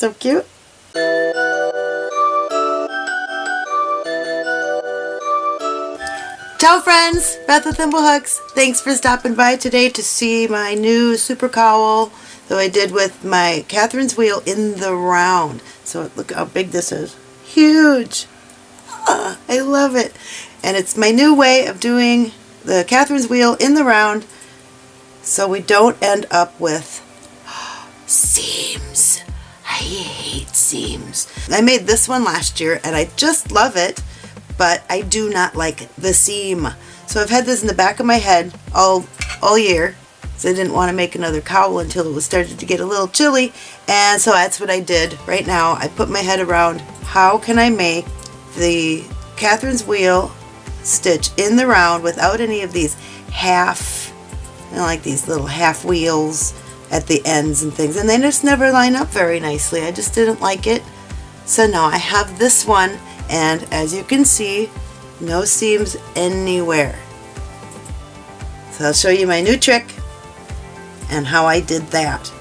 So cute. Ciao friends, Beth with Thimblehooks. Thanks for stopping by today to see my new super cowl that I did with my Catherine's wheel in the round. So look how big this is. Huge. Uh, I love it. And it's my new way of doing the Catherine's wheel in the round so we don't end up with seams. Seams. I made this one last year and I just love it but I do not like the seam. So I've had this in the back of my head all, all year. So I didn't want to make another cowl until it was started to get a little chilly. And so that's what I did right now. I put my head around how can I make the Catherine's wheel stitch in the round without any of these half, you know, like these little half wheels at the ends and things. And they just never line up very nicely. I just didn't like it. So now I have this one and as you can see no seams anywhere so I'll show you my new trick and how I did that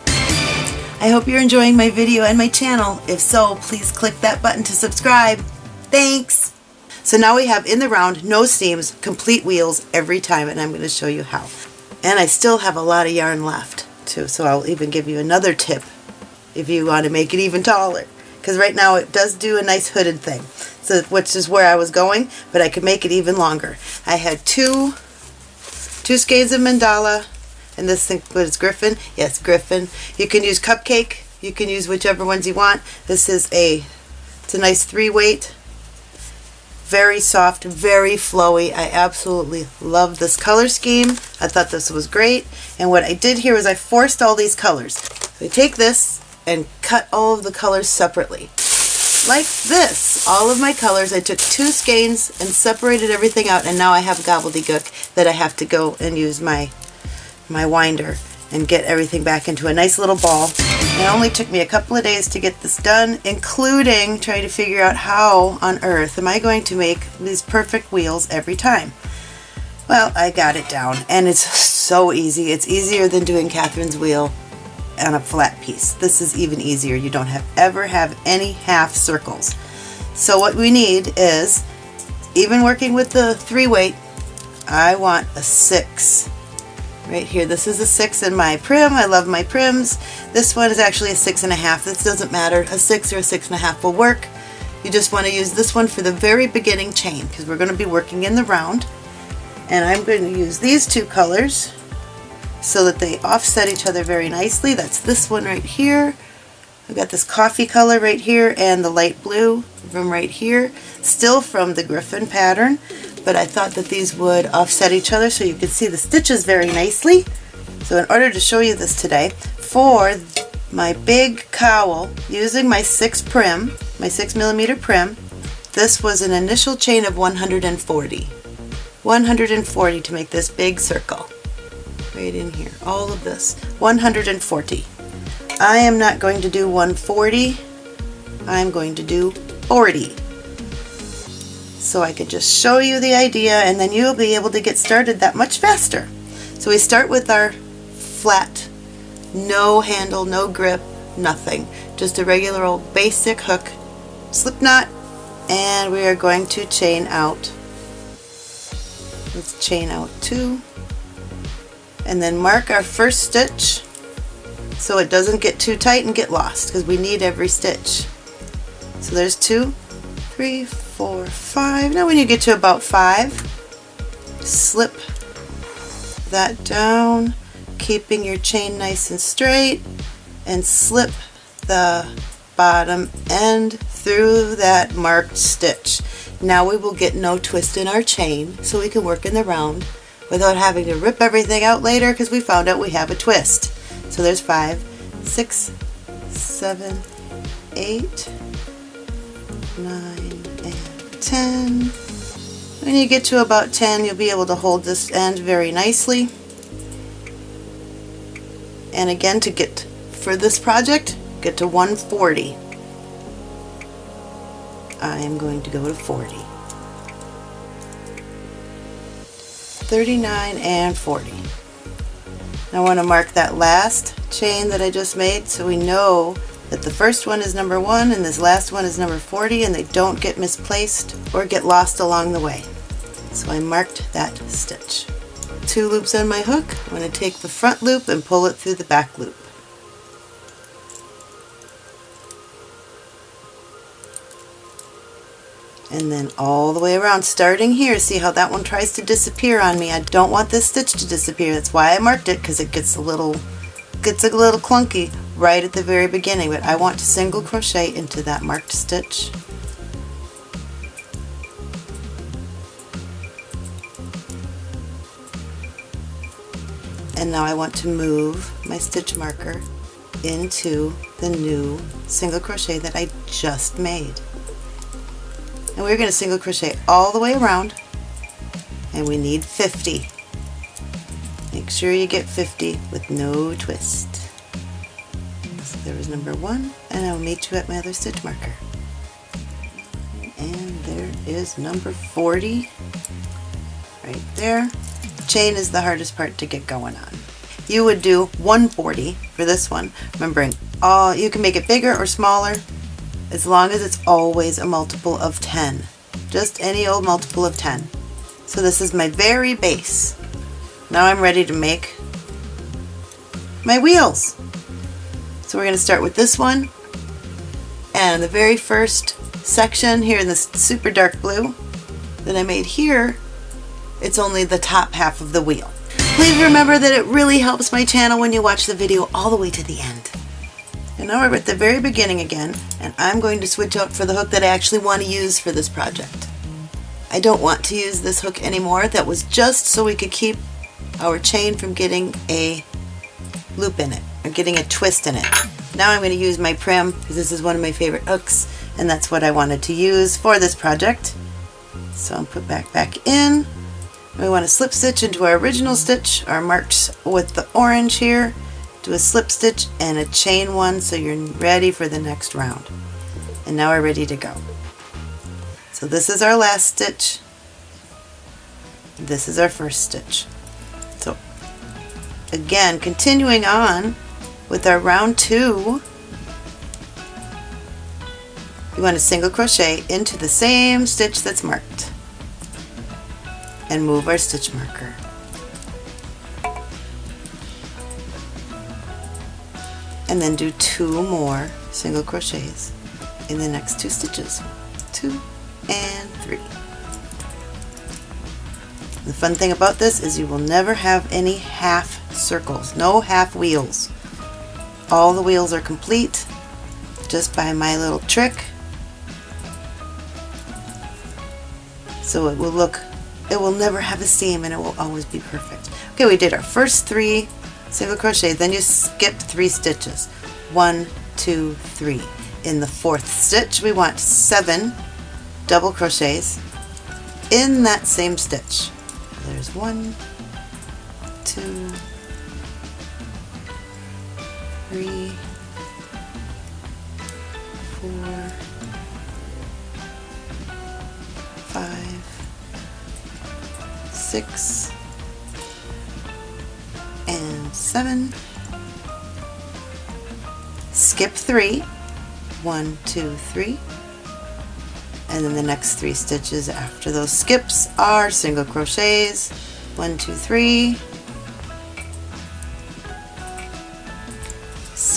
I hope you're enjoying my video and my channel if so please click that button to subscribe thanks so now we have in the round no seams complete wheels every time and I'm going to show you how and I still have a lot of yarn left so I'll even give you another tip if you want to make it even taller. Because right now it does do a nice hooded thing. So which is where I was going but I could make it even longer. I had two two skeins of mandala and this thing was Griffin. Yes Griffin. You can use cupcake. You can use whichever ones you want. This is a it's a nice three weight very soft very flowy. I absolutely love this color scheme. I thought this was great. And what I did here is I forced all these colors. So I take this and cut all of the colors separately. Like this, all of my colors, I took two skeins and separated everything out and now I have gobbledygook that I have to go and use my, my winder and get everything back into a nice little ball. It only took me a couple of days to get this done, including trying to figure out how on earth am I going to make these perfect wheels every time. Well, I got it down and it's so easy. It's easier than doing Catherine's wheel on a flat piece. This is even easier. You don't have ever have any half circles. So what we need is, even working with the three weight, I want a six right here. This is a six in my Prym. I love my Pryms. This one is actually a six and a half. This doesn't matter. A six or a six and a half will work. You just want to use this one for the very beginning chain because we're going to be working in the round. And I'm going to use these two colors so that they offset each other very nicely. That's this one right here. I've got this coffee color right here and the light blue from right here. Still from the Griffin pattern, but I thought that these would offset each other so you could see the stitches very nicely. So in order to show you this today, for my big cowl, using my 6 Prym, my 6 millimeter Prym, this was an initial chain of 140. 140 to make this big circle right in here, all of this, 140. I am not going to do 140, I'm going to do 40. So I could just show you the idea and then you'll be able to get started that much faster. So we start with our flat, no handle, no grip, nothing. Just a regular old basic hook, slip knot, and we are going to chain out. Let's chain out two, and then mark our first stitch so it doesn't get too tight and get lost because we need every stitch. So there's two, three, four, five. Now when you get to about five, slip that down, keeping your chain nice and straight, and slip the bottom end through that marked stitch. Now we will get no twist in our chain so we can work in the round without having to rip everything out later because we found out we have a twist. So there's five, six, seven, eight, nine, 10. When you get to about 10, you'll be able to hold this end very nicely. And again, to get for this project, get to 140. I am going to go to 40. 39 and 40. I want to mark that last chain that I just made so we know that the first one is number one and this last one is number 40 and they don't get misplaced or get lost along the way. So I marked that stitch. Two loops on my hook. I'm going to take the front loop and pull it through the back loop. and then all the way around starting here see how that one tries to disappear on me I don't want this stitch to disappear that's why I marked it because it gets a little gets a little clunky right at the very beginning but I want to single crochet into that marked stitch. And now I want to move my stitch marker into the new single crochet that I just made. And we're going to single crochet all the way around and we need 50 make sure you get 50 with no twist there was number one and I'll meet you at my other stitch marker and there is number 40 right there chain is the hardest part to get going on you would do 140 for this one remembering all you can make it bigger or smaller as long as it's always a multiple of 10. Just any old multiple of 10. So this is my very base. Now I'm ready to make my wheels. So we're going to start with this one and the very first section here in this super dark blue that I made here, it's only the top half of the wheel. Please remember that it really helps my channel when you watch the video all the way to the end. And now we're at the very beginning again, and I'm going to switch out for the hook that I actually want to use for this project. I don't want to use this hook anymore. That was just so we could keep our chain from getting a loop in it, or getting a twist in it. Now I'm going to use my Prym, because this is one of my favorite hooks, and that's what I wanted to use for this project. So I'll put back back in. We want to slip stitch into our original stitch, our marks with the orange here, do a slip stitch and a chain one so you're ready for the next round. And now we're ready to go. So this is our last stitch. This is our first stitch. So again, continuing on with our round two, you want to single crochet into the same stitch that's marked. And move our stitch marker. and then do two more single crochets in the next two stitches. Two and three. The fun thing about this is you will never have any half circles no half wheels all the wheels are complete just by my little trick. So it will look it will never have a seam and it will always be perfect. Okay we did our first three single crochet then you skip three stitches. One two three. In the fourth stitch we want seven double crochets in that same stitch. There's one two three four five six and seven. Skip three, one, two, three, and then the next three stitches after those skips are single crochets, one, two, three,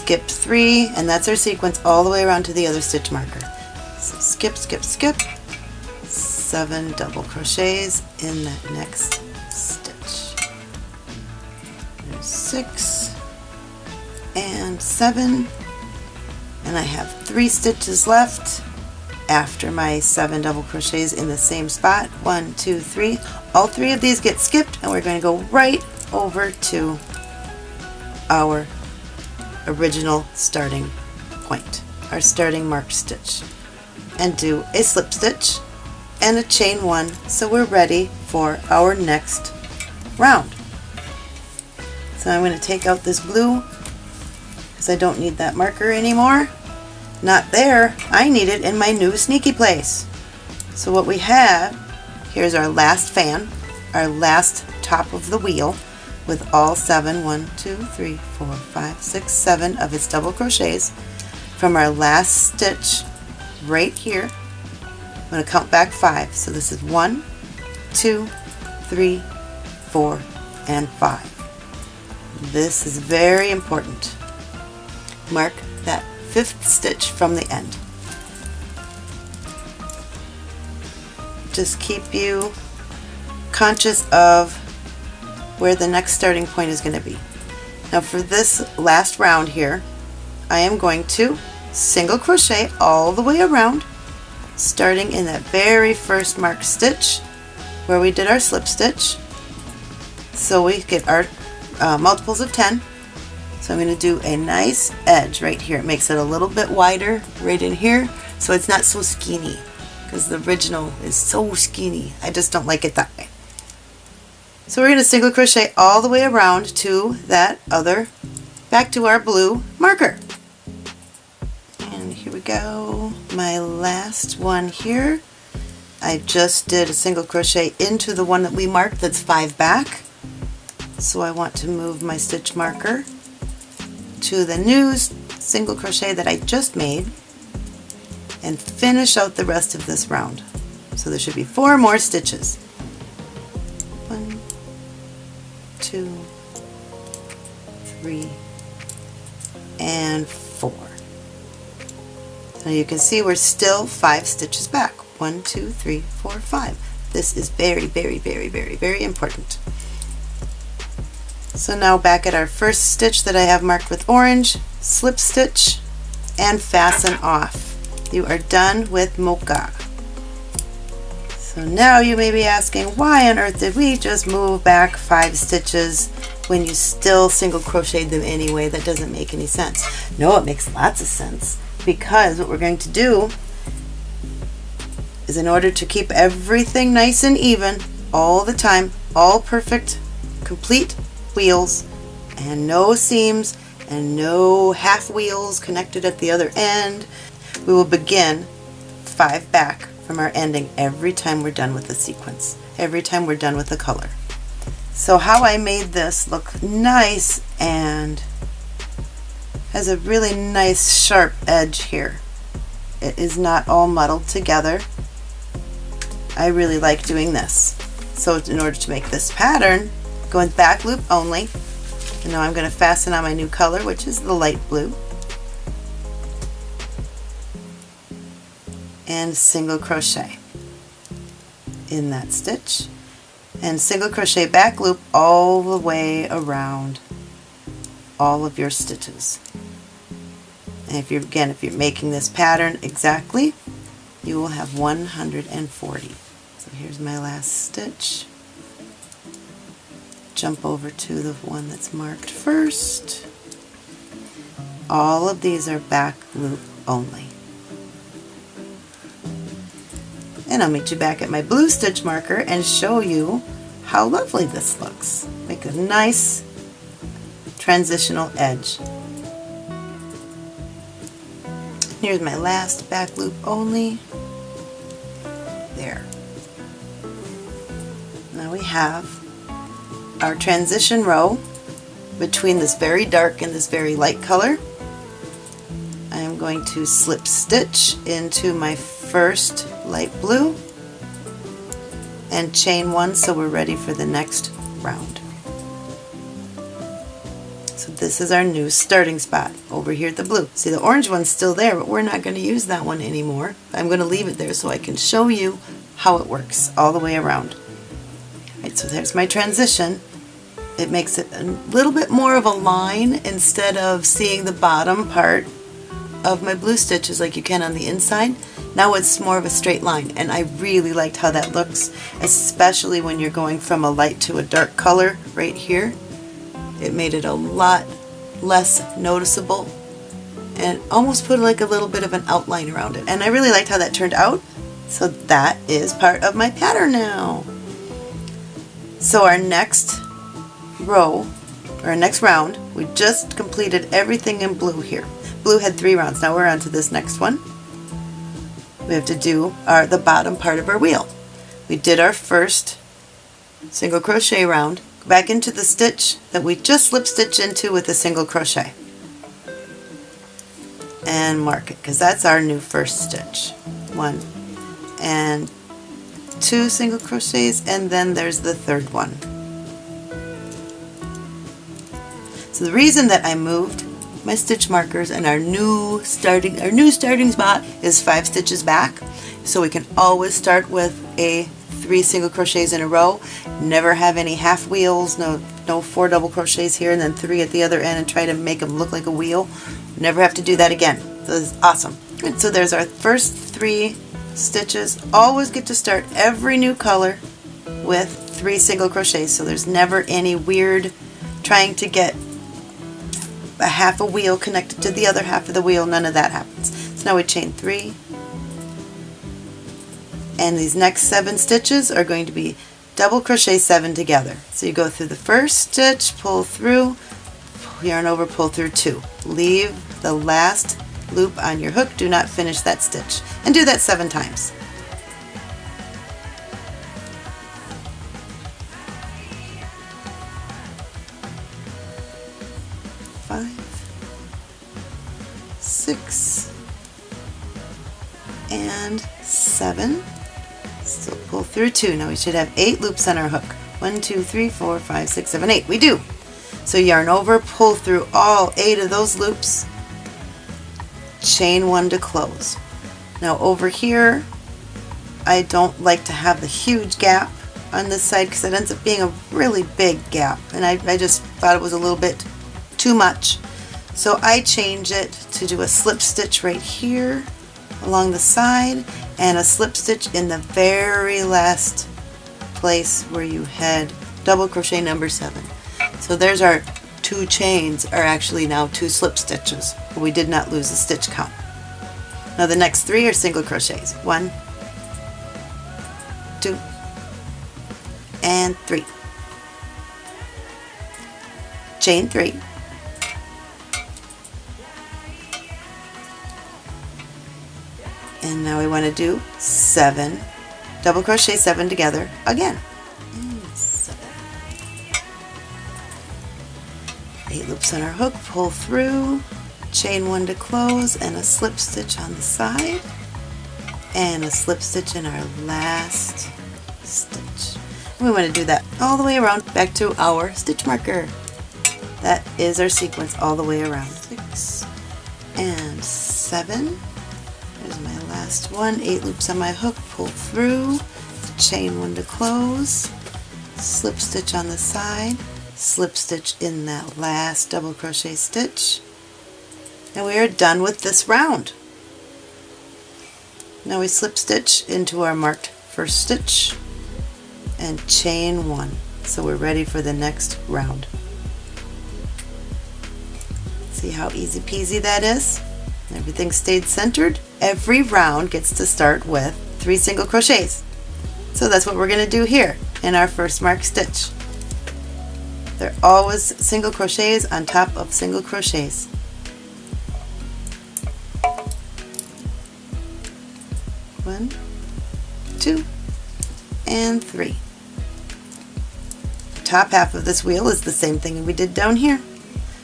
skip three, and that's our sequence all the way around to the other stitch marker. So skip, skip, skip, seven double crochets in that next stitch. six and seven and I have three stitches left after my seven double crochets in the same spot one two three all three of these get skipped and we're going to go right over to our original starting point our starting mark stitch and do a slip stitch and a chain one so we're ready for our next round so I'm going to take out this blue because I don't need that marker anymore. Not there. I need it in my new sneaky place. So what we have, here's our last fan, our last top of the wheel with all seven, one, two, three, four, five, six, seven of its double crochets. from our last stitch right here. I'm going to count back five. So this is one, two, three, four, and five. This is very important. Mark that fifth stitch from the end. Just keep you conscious of where the next starting point is going to be. Now for this last round here, I am going to single crochet all the way around, starting in that very first marked stitch where we did our slip stitch. So we get our uh, multiples of 10. So I'm going to do a nice edge right here. It makes it a little bit wider right in here so it's not so skinny because the original is so skinny. I just don't like it that way. So we're going to single crochet all the way around to that other, back to our blue marker. And here we go, my last one here. I just did a single crochet into the one that we marked that's five back. So I want to move my stitch marker to the new single crochet that I just made and finish out the rest of this round. So there should be four more stitches. Two, three, and four. Now you can see we're still five stitches back. One, two, three, four, five. This is very, very, very, very, very important. So now back at our first stitch that I have marked with orange, slip stitch and fasten off. You are done with mocha. So now you may be asking, why on earth did we just move back five stitches when you still single crocheted them anyway? That doesn't make any sense. No, it makes lots of sense because what we're going to do is in order to keep everything nice and even all the time, all perfect, complete wheels, and no seams and no half wheels connected at the other end, we will begin five back from our ending every time we're done with the sequence, every time we're done with the color. So how I made this look nice and has a really nice sharp edge here. It is not all muddled together. I really like doing this. So in order to make this pattern, go in back loop only. And now I'm going to fasten on my new color, which is the light blue. And single crochet in that stitch and single crochet back loop all the way around all of your stitches. And if you're again if you're making this pattern exactly you will have 140. So here's my last stitch. Jump over to the one that's marked first. All of these are back loop only. And I'll meet you back at my blue stitch marker and show you how lovely this looks. Make a nice transitional edge. Here's my last back loop only. There. Now we have our transition row between this very dark and this very light color. I am going to slip stitch into my first light blue and chain one so we're ready for the next round. So this is our new starting spot over here at the blue. See the orange one's still there but we're not going to use that one anymore. I'm going to leave it there so I can show you how it works all the way around. Right, so there's my transition. It makes it a little bit more of a line instead of seeing the bottom part of my blue stitches like you can on the inside. Now it's more of a straight line and I really liked how that looks, especially when you're going from a light to a dark color right here. It made it a lot less noticeable and almost put like a little bit of an outline around it. And I really liked how that turned out. So that is part of my pattern now. So our next row, or our next round, we just completed everything in blue here. Blue had three rounds. Now we're on to this next one. We have to do our the bottom part of our wheel. We did our first single crochet round. Back into the stitch that we just slip stitch into with a single crochet. and mark it because that's our new first stitch. One and two single crochets and then there's the third one. So the reason that I moved my stitch markers and our new starting our new starting spot is five stitches back. So we can always start with a three single crochets in a row. Never have any half wheels no no four double crochets here and then three at the other end and try to make them look like a wheel. Never have to do that again. So this is awesome. Good. so there's our first three stitches. Always get to start every new color with three single crochets. So there's never any weird trying to get a half a wheel connected to the other half of the wheel, none of that happens. So now we chain three, and these next seven stitches are going to be double crochet seven together. So you go through the first stitch, pull through, yarn over, pull through two. Leave the last loop on your hook, do not finish that stitch, and do that seven times. Six, and seven. Still pull through two. Now we should have eight loops on our hook. One, two, three, four, five, six, seven, eight. We do. So yarn over, pull through all eight of those loops, chain one to close. Now over here, I don't like to have the huge gap on this side because it ends up being a really big gap and I, I just thought it was a little bit too much. So I change it to do a slip stitch right here along the side and a slip stitch in the very last place where you had double crochet number seven. So there's our two chains are actually now two slip stitches. We did not lose a stitch count. Now the next three are single crochets. One, two, and three. Chain three. Now we want to do seven. Double crochet seven together again. Eight loops on our hook pull through. Chain one to close and a slip stitch on the side. And a slip stitch in our last stitch. We want to do that all the way around back to our stitch marker. That is our sequence all the way around. Six and seven there's my last one, eight loops on my hook, pull through, chain one to close, slip stitch on the side, slip stitch in that last double crochet stitch, and we are done with this round. Now we slip stitch into our marked first stitch and chain one. So we're ready for the next round. See how easy peasy that is? Everything stayed centered. Every round gets to start with three single crochets. So that's what we're going to do here in our first mark stitch. They're always single crochets on top of single crochets. One, two, and three. top half of this wheel is the same thing we did down here.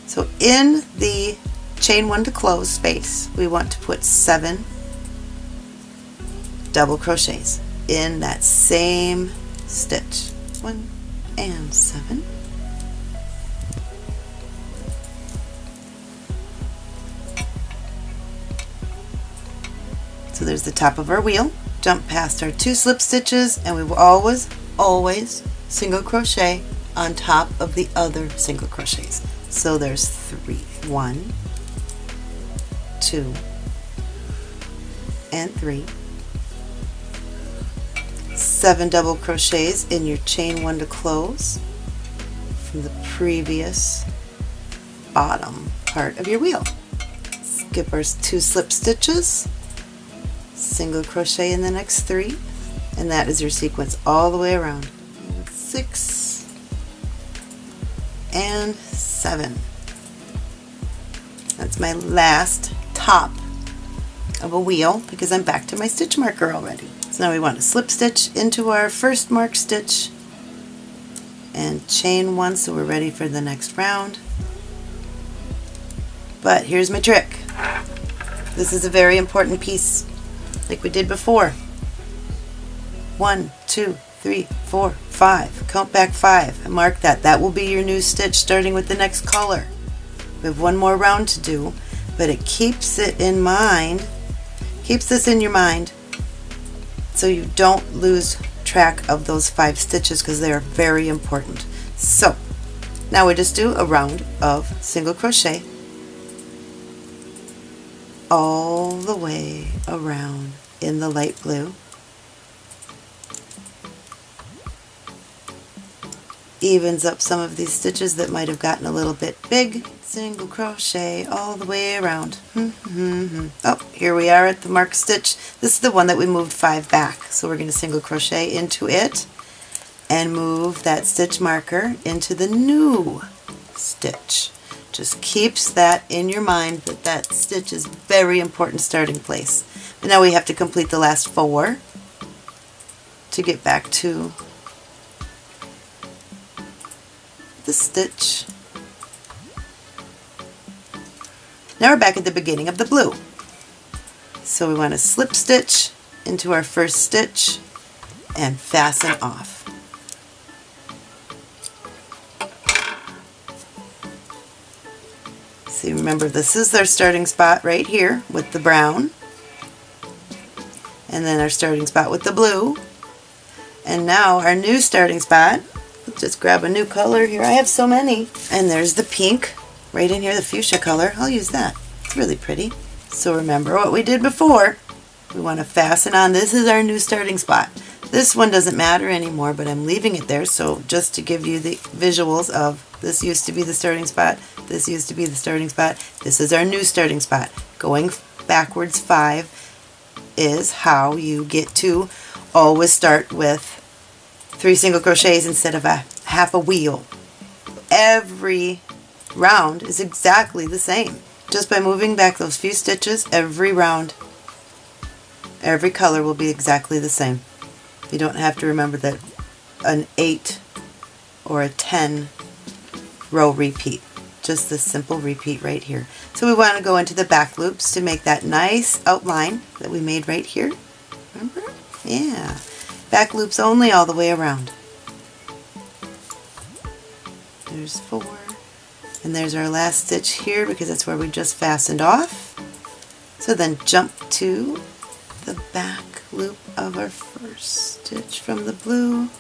So in the chain one to close space. We want to put seven double crochets in that same stitch. One and seven. So there's the top of our wheel. Jump past our two slip stitches and we will always always single crochet on top of the other single crochets. So there's three. One two, and three, seven double crochets in your chain one to close from the previous bottom part of your wheel. Skip our two slip stitches, single crochet in the next three, and that is your sequence all the way around. Six and seven. That's my last top of a wheel because I'm back to my stitch marker already. So now we want to slip stitch into our first mark stitch and chain one so we're ready for the next round. But here's my trick. This is a very important piece, like we did before. One, two, three, four, five. Count back five and mark that. That will be your new stitch starting with the next color. We have one more round to do, but it keeps it in mind, keeps this in your mind so you don't lose track of those five stitches because they are very important. So now we just do a round of single crochet all the way around in the light blue. Evens up some of these stitches that might have gotten a little bit big. Single crochet all the way around. Hmm, hmm, hmm. oh, here we are at the mark stitch. This is the one that we moved five back. So we're going to single crochet into it and move that stitch marker into the new stitch. Just keeps that in your mind that that stitch is very important starting place. But now we have to complete the last four to get back to the stitch. Now we're back at the beginning of the blue. So we want to slip stitch into our first stitch and fasten off. See, remember this is our starting spot right here with the brown. And then our starting spot with the blue. And now our new starting spot. Let's just grab a new color here. I have so many. And there's the pink right in here, the fuchsia color. I'll use that. It's really pretty. So remember what we did before. We want to fasten on. This is our new starting spot. This one doesn't matter anymore, but I'm leaving it there. So just to give you the visuals of this used to be the starting spot, this used to be the starting spot, this is our new starting spot. Going backwards five is how you get to always start with three single crochets instead of a half a wheel. Every round is exactly the same. Just by moving back those few stitches, every round, every color will be exactly the same. You don't have to remember that an 8 or a 10 row repeat. Just this simple repeat right here. So we want to go into the back loops to make that nice outline that we made right here. Remember? Yeah. Back loops only all the way around. There's four. And there's our last stitch here because that's where we just fastened off. So then jump to the back loop of our first stitch from the blue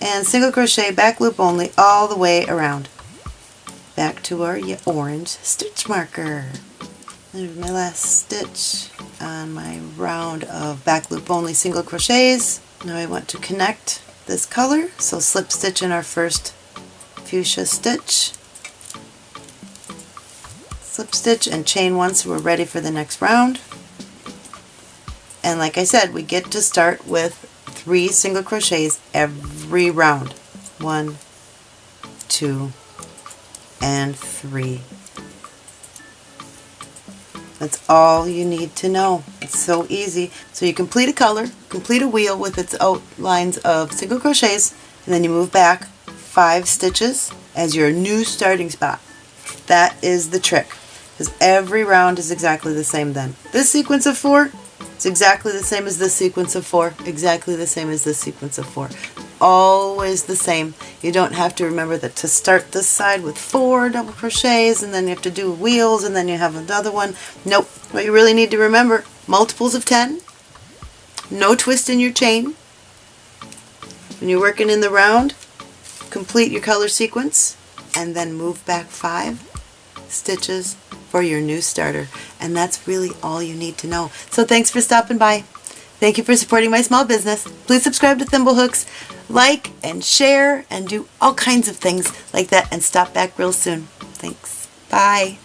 and single crochet back loop only all the way around back to our orange stitch marker there's my last stitch on my round of back loop only single crochets now I want to connect this color so slip stitch in our first fuchsia stitch slip stitch and chain one so we're ready for the next round and like I said, we get to start with three single crochets every round. One, two, and three. That's all you need to know. It's so easy. So you complete a color, complete a wheel with its outlines of single crochets, and then you move back five stitches as your new starting spot. That is the trick, because every round is exactly the same then. This sequence of four it's exactly the same as this sequence of four, exactly the same as this sequence of four. Always the same. You don't have to remember that to start this side with four double crochets and then you have to do wheels and then you have another one. Nope. What you really need to remember, multiples of 10, no twist in your chain. When you're working in the round, complete your color sequence and then move back five stitches for your new starter. And that's really all you need to know. So thanks for stopping by. Thank you for supporting my small business. Please subscribe to Thimblehooks, like and share, and do all kinds of things like that. And stop back real soon. Thanks. Bye.